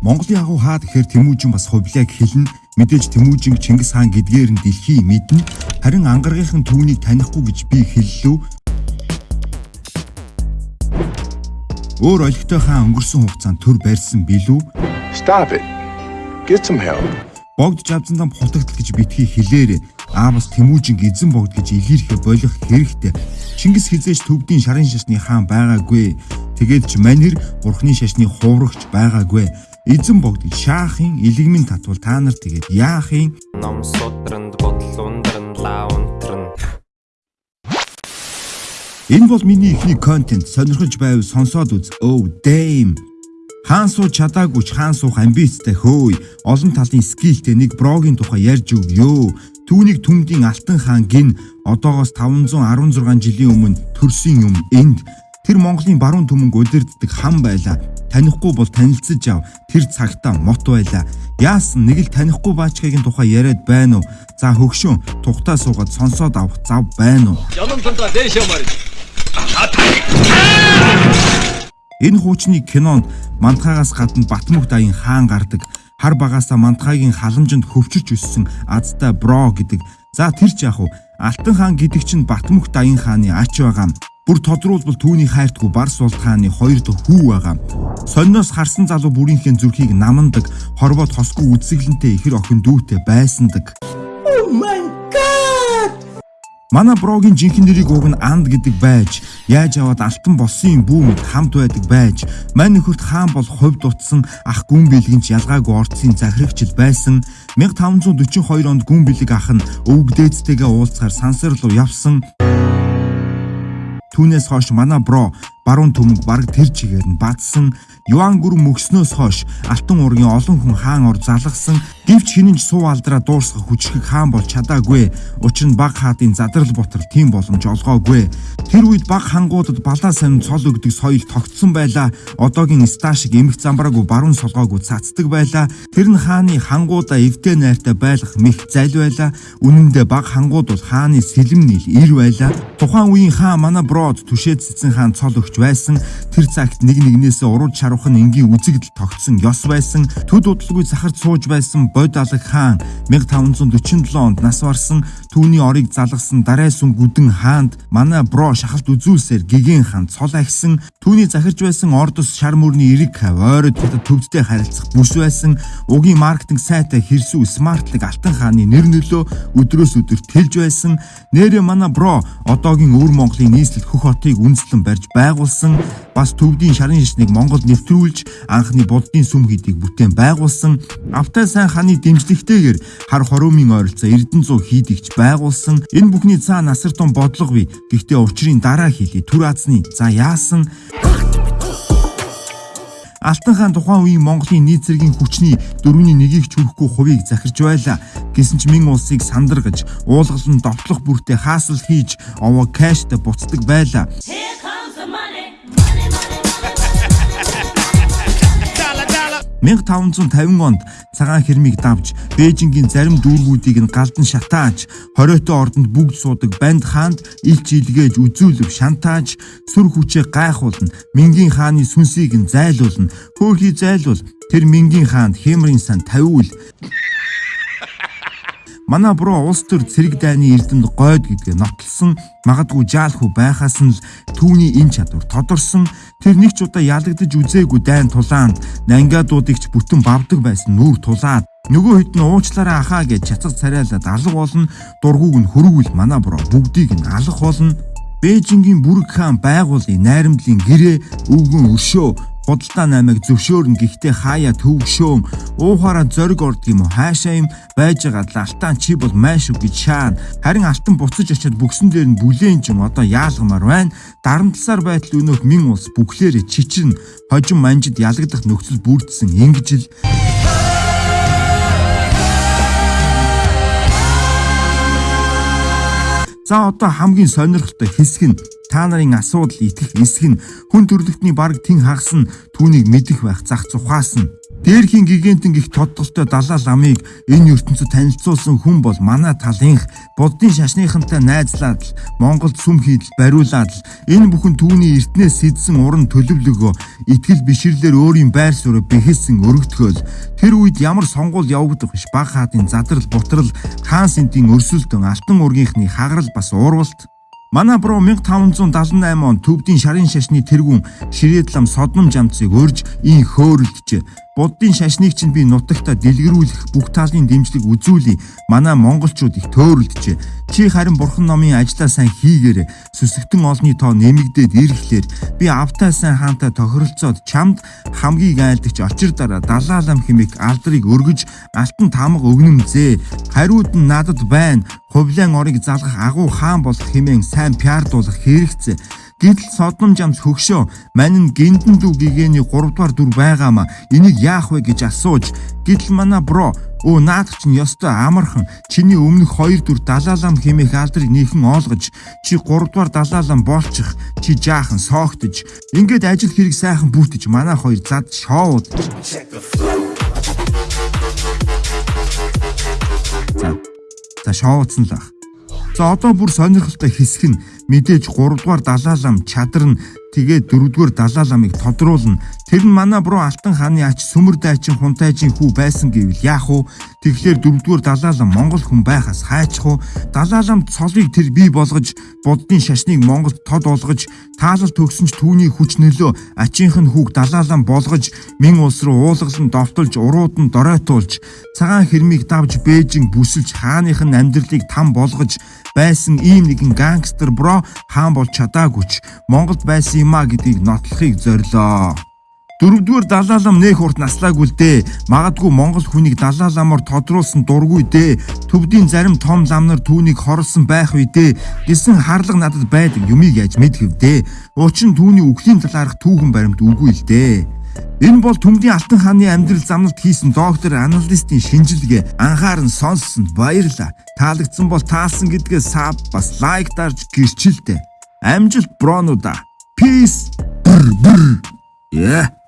Монголын агуу хаа гэхээр Тэмүүжин бас хувлаг хэлнэ. Мэдээж Тэмүүжин Чингис хаан гэдгээр нь дэлхий мэднэ. Харин ангаргийнхан түүнийг танихгүй гэж би хэллүү. Өөр олигтой хаан өнгөрсөн хугацаанд төр барьсан билүү? Stop it. Get some help. Богд жавзандаа хутагтал гэж битгий хэлээрээ аавас Тэмүүжин эзэн богд гэж илэрхэ болох хэрэгтэй. Чингис хизээч төвдийн шарын шашны хаан байгаагүй. Тэгээд ч манер бурхны шашны хуврагч байгаагүй. Эзэн богд шаахын илэгмийн татвал та нар тэгээд яахын ном судранд бодол ундранд лаунтран Энэ бол миний ихний контент сонирхож байв сонсоод үз. Oh damn. Хаан суу чадаагүй ч хаан суух амбицтай хөөй. Олон талын скилтэй нэг брогийн тухай ярьж өгөө. Түүнийг түмдийн алтан хаан гин одоогоос 516 жилийн өмнө төрсөн юм энд. Тэр Монголын баруун түмэнг удирддаг хан байлаа. Танихгүй бол танилцж ав. Тэр цагтаа мот байлаа. Яасан нэг л танихгүй баачгагийн тухай яриад байна уу? За хөгшөө тухтаа суугаад сонсоод авах зав байна уу? Ямантанда дээшээ марж. Энэ хуучны кинонд мантхаагаас гадна Батмөх даян хаан гардаг. Хар багаасаа мантхаагийн халамжинд хөвчөж өссөн азтай бро гэдэг. За тэр ч яах вэ? Алтан хаан гэдэг чинь Батмөх даян хааны ач байгаа. Бүр тодруулбал түүний хайртгүй Барс улд хааны хоёр дахь хүү байгаа. Сонноос харсан залуу бүрийнхээ зүрхийг намандаг, хорвоод хосгүй үсгэлэнтэй ихэр охин дүүтэй байсандаг. Манай брогийн жинхэнэ нэрийг уг нь Анд гэдэг байж, яаж аваад алтан болсон юм бүү мэд хамт байдаг байж, мань нөхөрт хаан бол хувьд утсан ах гүн бэлгэнч ялгаагүй орцын захирагчл байсан. 1542 онд гүн бэлэг ах нь өвөг дээдтэйгээ уулзахаар сансар руу явсан. Түүнээс хойш манай бро баруун төмөг бараг тэр чигээр нь бадсан. Юан гүр мөкснөөс хойш алтан ургийн олон хүн хаан ор залгсан. Гэвч хинэнч суу алдраа дуурсах хүчрхэг хаан бол чадаагүй. Учир нь баг хаадын задрал ботор тийм боломж олгоогүй. Тэр үед баг хангуудад балаа сонин цол өгдөг соёл тогтсон байлаа. Одоогийн ста шиг эмх замбраагүй баруун солгоогүй цацдаг байлаа. Тэр нь хааны хангуудаа эвдээ найртай байлгах мэх зал байлаа. Үнэн дээр баг хангууд бол хааны сэлэм нийл ир байлаа. Тухайн үеийн хаан манай брод түшээд цэцэн хаан цол өгч байсан. Тэр цагт нэг нэгнээс урууд шарвах нь энгийн үзэгдэл тогтсон ёс байсан. Төд удалгүй захард сууж байсан бод алаг хаан 1547 онд нас барсан. Түүний орыг залгасан дарай сүн гүдэн хаанд манай бро шахалт үзүүлсээр гэгэн хаан цол агсан. Түүний захирж байсан ордос шар мөрний эрэг хав ойрод төвдтэй харилцах бүс байсан. Угийн маркетинг сайтай хэрсүү смартлаг алтан хааны нэр нөлөө өдрөөс өдөр тэлж байсан. Нэрээ манай бро одоогийн өвөр Монголын нийслэл хөх хотыг үндэслэн барьж байгуулсан. Бас төвдийн шарын шишнийг Монгол нэвтрүүлж анхны буддын сүм хийдийг бүтээн байгуулсан. Автай сайн ханы дэмжлэгтэйгээр хар хоромын ойролцоо Эрдэнэ 100 хийдэгч байгуулсан. Энэ бүхний цаа насар тун бодлого бий. Гэхдээ учрын дараа хэлий. Түр азны. За яасан? Алтан хаан тухайн үеийн Монголын нийт зэргийн хүчний дөрөвний нэгийг ч хүрэхгүй хувийг захирч байлаа. Гэсэн ч мэн улсыг сандаргаж, уулгалан довтлох бүртээ хаасал хийж, овоо кэштэй буцдаг байлаа. 1550 онд цагаан хэрмийг давж Бээжингийн зарим дүүргүүдийг нь галдан шатааж, хориотой ордонд бүгд суудаг банд хаанд илч илгээж үзүүлв шантааж, сүр хүчээ гайхуулна, Мингийн хааны сүнсийг нь зайлуулна, хөөхий зайлуул тэр Мингийн хаанд хэмрийн сан тавиул Манай бро улс төр цэрэг дайны эрдэнд гойд гэдгээ нотлсон. Магадгүй жаалхүү байхаас нь л түүний энэ чадвар тодорсон. Тэр нэг ч удаа ялагдаж үзээгүй дайн тулаанд нангиадуудыгч бүтэн бавдаг байсан нүүр тулаад нөгөө хэд нь уучлаарай ахаа гэж чацаг царайлаад алга болно. Дургууг нь хөрвүүл манай бро бүгдийг нь алах болно. Бээжингийн бүрэг хаан байгуулын найрамдлын гэрээ өвгөн өршөө худалдаа наймыг зөвшөөрнө. Гэхдээ хаяа төвөгшөөн уухаараа зориг орд юм уу? Хаашаа юм? Байж байгаа л алтан чи бол майш үг гэж шаана. Харин алтан буцаж очиад бүгсэн дээр нь бүлээн юм. Одоо яалгамаар байна. Дарамтласаар байтал өнөөх мин улс бүхлээрээ чичрэн хожим манжид ялагдах нөхцөл бүрдсэн ингэж л За одоо хамгийн сонирхолтой хэсэг нь та нарын асуудал итгэх эсэх нь хүн төрлөختний баг тэн хагас нь түүнийг мэдэх байх зах тухаас нь. Дээрхийн гигантын гих тодтолтой далаа ламыг энэ ертөнцид танилцуулсан хүн бол манай талынх буддын шашныхантай найзлаад л Монголд сүм хийдэл бариулаад л энэ бүхэн түүний эртнээс сэдсэн уран төлөвлөгөө итгэл бишрлэр өөрийн байр суурь бэхэлсэн өргөтгөөл тэр үед ямар сонгуул явагдах биш баг хаадын задрал бутрал хаан сэнтийн өрсөлдөн алтан ургийнхны хагарал бас уурвалт Манай бро 1578 он төвдийн шарын шашны тэргүүн ширээдлам содном жамцыг өрж ин хөөрөлдөж Буддын шашныг чинь би нутагта дэлгэрүүлэх бүх талын дэмжлэг үзүүлье. Манай монголчууд их төөрөлдөж. Чи харин бурхан номын ажлаа сайн хийгээрэй. Сүсгтэн олны тоо нэмэгдээд ирэхлээр би автай сайн хаантай тохиролцоод чамд хамгийн айлдагч очир дараа далаалам химик алдрыг өргөж алтан тамга өгнөм зээ. Хариуд нь надад байна. Хувлаан орыг залгах агуу хаан болох хэмээн сайн пиардуулах хэрэгцээ. Гэтэл Содном жамс хөгшөө мань нь гинтэн дүү гэгээний 3 дугаар дүр байгаамаа. Энийг яах вэ? гэж асууж гэтэл мана бро Өө наад чинь ёстой амархан. Чиний өмнөх хоёр дүр далаалам хэмээх алдрыг нийхэн оолгож чи 3 дугаар далаалам болчих чи жаахан соогтож ингээд ажил хэрэг сайхан бүтэж манай хоёр зад шоуд За шоуцсан л ах. За одоо бүр сонирхолтой хэсэг нь мэдээж 3 дугаар далаалам чадар нь тэгээд 4 дугаар далааламыг тодруулна. Тэр нь манай буруу Алтан хааны ач сүмэр дайчин хунтайжийн хүү байсан гэвэл яах вэ? Тэгэхээр 4 дугаар далаалам Монгол хүн байхаас хайчих уу? Далааламд цолыг тэр бий болгож буддын шашныг Монголд тод болгож таалал төгсөн ч түүний хүч нөлөө ачийнх нь хүүг далаалам болгож мэн улс руу уулгалан довтолж урууд нь доройтуулж цагаан хэрмийг давж Бээжин бүсэлж хааных нь амьдралыг там болгож байсан ийм нэгэн гангстер бро хаан бол чадаагүйч Монголд байсан юм а гэдгийг нотлохыг зорилоо. Дөрөвдүгээр далаалам нэх урт наслаагүй л дээ. Магадгүй Монгол хүнийг далааламаар тодруулсан дургүй дээ. Төвдийн зарим том лам нар түүнийг хорлсон байх үе дээ. Гэсэн харлага надад байдаг юмыг яаж мэдхэв дээ. Учир нь түүний үхлийн талаарх түүхэн баримт үгүй л дээ. Энэ бол Төмдийн Алтан хааны амьдрал замналт хийсэн доктор аналистийн шинжилгээ. Анхааран сонссонд баярлаа. Таалагдсан бол таалсан гэдгээ саб бас лайк дарж гэрчилдэ. Амжилт бронуда. Peace. Brr, brr. Yeah.